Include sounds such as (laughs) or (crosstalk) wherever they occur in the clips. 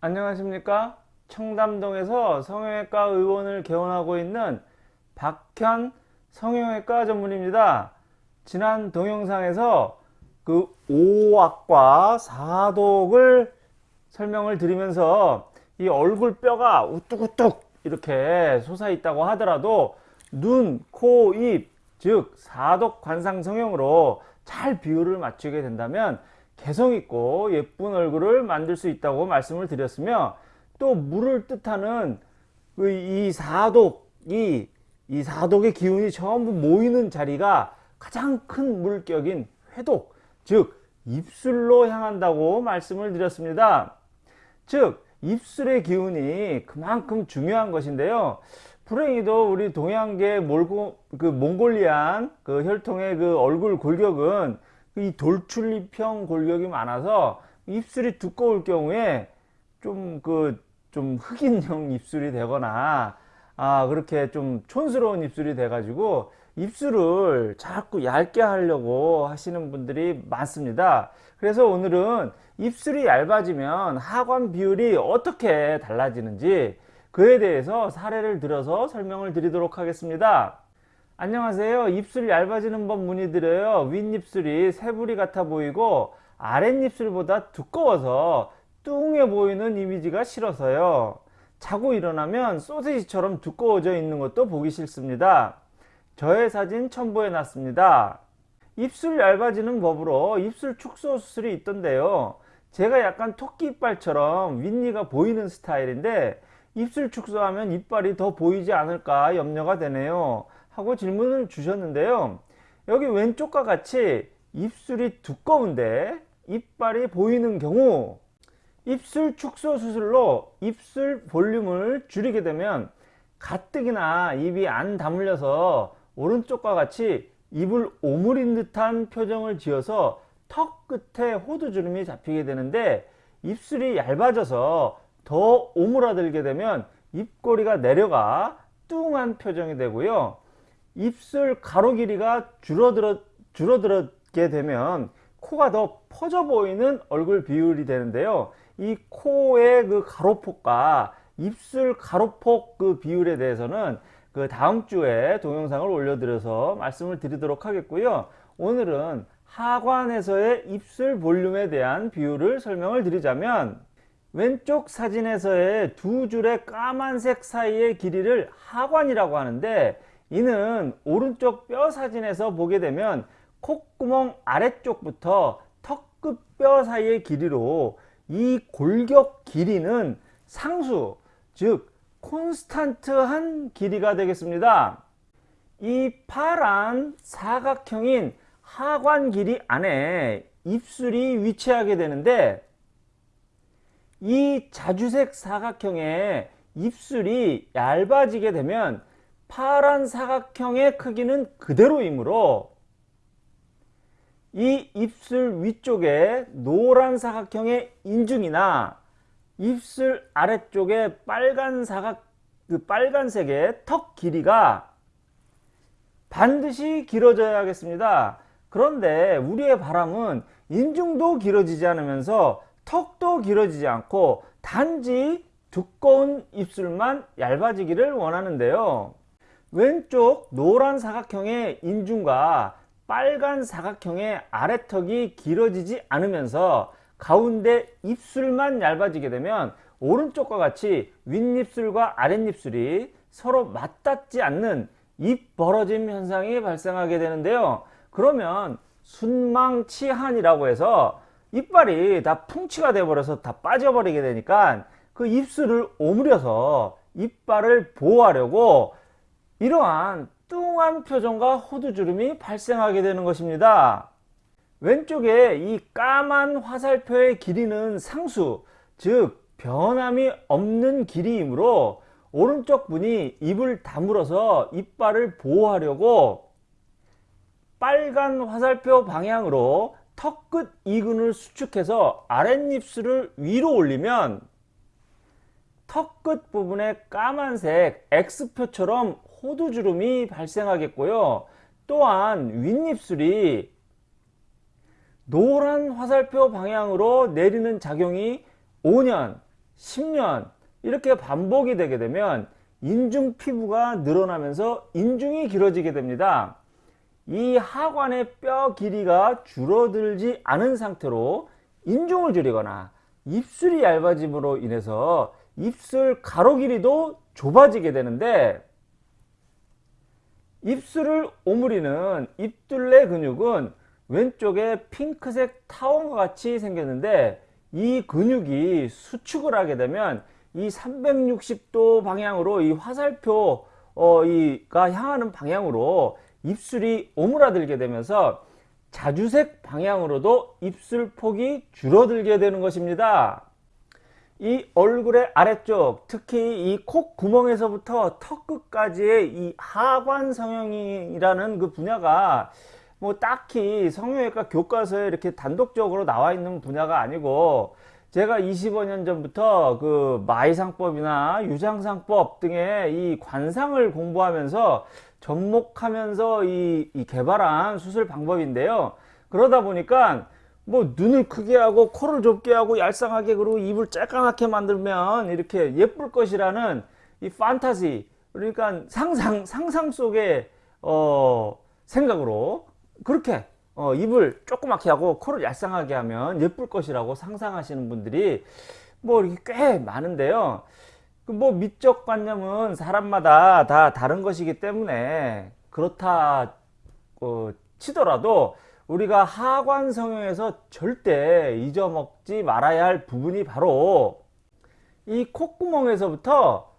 안녕하십니까? 청담동에서 성형외과 의원을 개원하고 있는 박현 성형외과 전문입니다. 지난 동영상에서 그 5악과 4독을 설명을 드리면서 이 얼굴 뼈가 우뚝우뚝 이렇게 솟아 있다고 하더라도 눈, 코, 입, 즉 4독 관상 성형으로 잘 비율을 맞추게 된다면 개성있고 예쁜 얼굴을 만들 수 있다고 말씀을 드렸으며 또 물을 뜻하는 그이 사독이 이 사독의 기운이 전부 모이는 자리가 가장 큰 물격인 회독 즉 입술로 향한다고 말씀을 드렸습니다. 즉 입술의 기운이 그만큼 중요한 것인데요. 불행히도 우리 동양계 몰고, 그 몽골리안 그 혈통의 그 얼굴 골격은 이 돌출입형 골격이 많아서 입술이 두꺼울 경우에 좀그 좀 흑인형 (laughs) 입술이 되거나 아 그렇게 좀 촌스러운 입술이 돼 가지고 입술을 자꾸 얇게 하려고 하시는 분들이 많습니다. 그래서 오늘은 입술이 얇아지면 하관 비율이 어떻게 달라지는지 그에 대해서 사례를 들어서 설명을 드리도록 하겠습니다 안녕하세요. 입술 얇아지는 법 문의드려요. 윗입술이 새부리 같아 보이고 아랫입술보다 두꺼워서 뚱해 보이는 이미지가 싫어서요. 자고 일어나면 소세지처럼 두꺼워져 있는 것도 보기 싫습니다. 저의 사진 첨부해 놨습니다. 입술 얇아지는 법으로 입술 축소 수술이 있던데요. 제가 약간 토끼 이빨처럼 윗니가 보이는 스타일인데 입술 축소하면 이빨이 더 보이지 않을까 염려가 되네요 하고 질문을 주셨는데요. 여기 왼쪽과 같이 입술이 두꺼운데 이빨이 보이는 경우 입술 축소 수술로 입술 볼륨을 줄이게 되면 가뜩이나 입이 안 다물려서 오른쪽과 같이 입을 오므린 듯한 표정을 지어서 턱 끝에 호두주름이 잡히게 되는데 입술이 얇아져서 더 오므라들게 되면 입꼬리가 내려가 뚱한 표정이 되고요 입술 가로 길이가 줄어들어, 줄어들게 되면 코가 더 퍼져 보이는 얼굴 비율이 되는데요. 이 코의 그 가로폭과 입술 가로폭 그 비율에 대해서는 그 다음 주에 동영상을 올려드려서 말씀을 드리도록 하겠고요. 오늘은 하관에서의 입술 볼륨에 대한 비율을 설명을 드리자면 왼쪽 사진에서의 두 줄의 까만색 사이의 길이를 하관이라고 하는데 이는 오른쪽 뼈 사진에서 보게 되면 콧구멍 아래쪽부터 턱끝 뼈 사이의 길이로 이 골격 길이는 상수 즉 콘스탄트한 길이가 되겠습니다. 이 파란 사각형인 하관 길이 안에 입술이 위치하게 되는데 이 자주색 사각형의 입술이 얇아지게 되면 파란 사각형의 크기는 그대로이므로 이 입술 위쪽에 노란 사각형의 인중이나 입술 아래쪽에 빨간 사각 그 빨간색의 턱 길이가 반드시 길어져야겠습니다. 그런데 우리의 바람은 인중도 길어지지 않으면서 턱도 길어지지 않고 단지 두꺼운 입술만 얇아지기를 원하는데요. 왼쪽 노란 사각형의 인중과 빨간 사각형의 아래턱이 길어지지 않으면서 가운데 입술만 얇아지게 되면 오른쪽과 같이 윗입술과 아랫입술이 서로 맞닿지 않는 입 벌어짐 현상이 발생하게 되는데요. 그러면 순망치한이라고 해서 이빨이 다 풍치가 되어버려서 다 빠져버리게 되니까 그 입술을 오므려서 이빨을 보호하려고 이러한 뚱한 표정과 호두주름이 발생하게 되는 것입니다. 왼쪽에 이 까만 화살표의 길이는 상수 즉 변함이 없는 길이이므로 오른쪽 분이 입을 다물어서 이빨을 보호하려고 빨간 화살표 방향으로 턱 끝 이근을 수축해서 아랫입술을 위로 올리면 턱 끝 부분에 까만색 X표처럼 호두주름이 발생하겠고요. 또한 윗입술이 노란 화살표 방향으로 내리는 작용이 5년, 10년 이렇게 반복이 되게 되면 인중 피부가 늘어나면서 인중이 길어지게 됩니다. 이 하관의 뼈 길이가 줄어들지 않은 상태로 인중을 줄이거나 입술이 얇아짐으로 인해서 입술 가로 길이도 좁아지게 되는데 입술을 오므리는 입둘레 근육은 왼쪽에 핑크색 타원과 같이 생겼는데 이 근육이 수축을 하게 되면 이 360도 방향으로 이 화살표 어, 이가 향하는 방향으로 입술이 오므라들게 되면서 자주색 방향으로도 입술 폭이 줄어들게 되는 것입니다. 이 얼굴의 아래쪽 특히 이 콧 구멍에서부터 턱 끝까지의 이 하관 성형이라는 그 분야가 뭐 딱히 성형외과 교과서에 이렇게 단독적으로 나와 있는 분야가 아니고 제가 25년 전부터 그 마이상법이나 유장상법 등의 이 관상을 공부하면서 접목하면서 이, 이 개발한 수술 방법인데요. 그러다 보니까 뭐 눈을 크게 하고 코를 좁게 하고 얄쌍하게 그리고 입을 쬐까맣게 만들면 이렇게 예쁠 것이라는 이 판타지 그러니까 상상 상상 속의 어 생각으로 그렇게 어 입을 조그맣게 하고 코를 얄쌍하게 하면 예쁠 것이라고 상상하시는 분들이 뭐 이렇게 꽤 많은데요. 그뭐 미적 관념은 사람마다 다 다른 것이기 때문에 그렇다 어, 치더라도 우리가 하관 성형에서 절대 잊어먹지 말아야 할 부분이 바로 이 콧구멍에서부터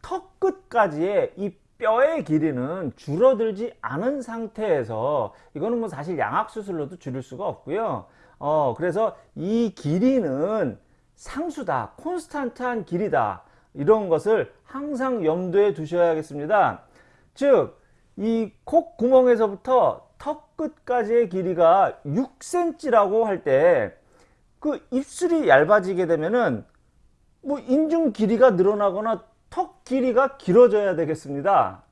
턱 끝까지의 이 뼈의 길이는 줄어들지 않은 상태에서 이거는 뭐 사실 양악 수술로도 줄일 수가 없고요. 어 그래서 이 길이는 상수다, 콘스탄트한 길이다. 이런 것을 항상 염두에 두셔야겠습니다. 즉, 이 콧구멍에서부터 턱 끝까지의 길이가 6cm라고 할 때 그 입술이 얇아지게 되면은 뭐 인중 길이가 늘어나거나 턱 길이가 길어져야 되겠습니다.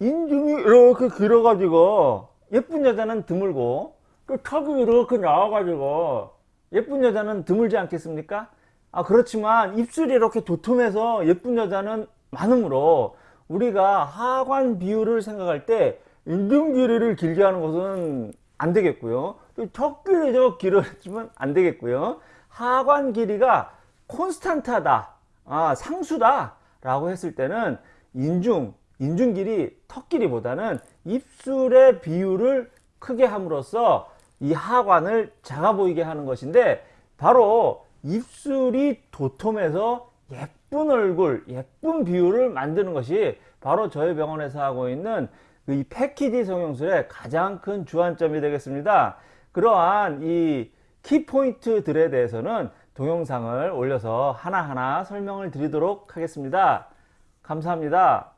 인중이 이렇게 길어가지고 예쁜 여자는 드물고 그 턱이 이렇게 나와가지고 예쁜 여자는 드물지 않겠습니까? 아 그렇지만 입술이 이렇게 도톰해서 예쁜 여자는 많으므로 우리가 하관 비율을 생각할 때 인중 길이를 길게 하는 것은 안 되겠고요. 턱 길이도 길어지면 안 되겠고요. 하관 길이가 콘스탄트하다, 아, 상수다 라고 했을 때는 인중, 인중 길이 턱 길이보다는 입술의 비율을 크게 함으로써 이 하관을 작아 보이게 하는 것인데 바로 입술이 도톰해서 예쁜 얼굴, 예쁜 비율을 만드는 것이 바로 저희 병원에서 하고 있는 이 패키지 성형술의 가장 큰 주안점이 되겠습니다. 그러한 이 키포인트들에 대해서는 동영상을 올려서 하나하나 설명을 드리도록 하겠습니다. 감사합니다.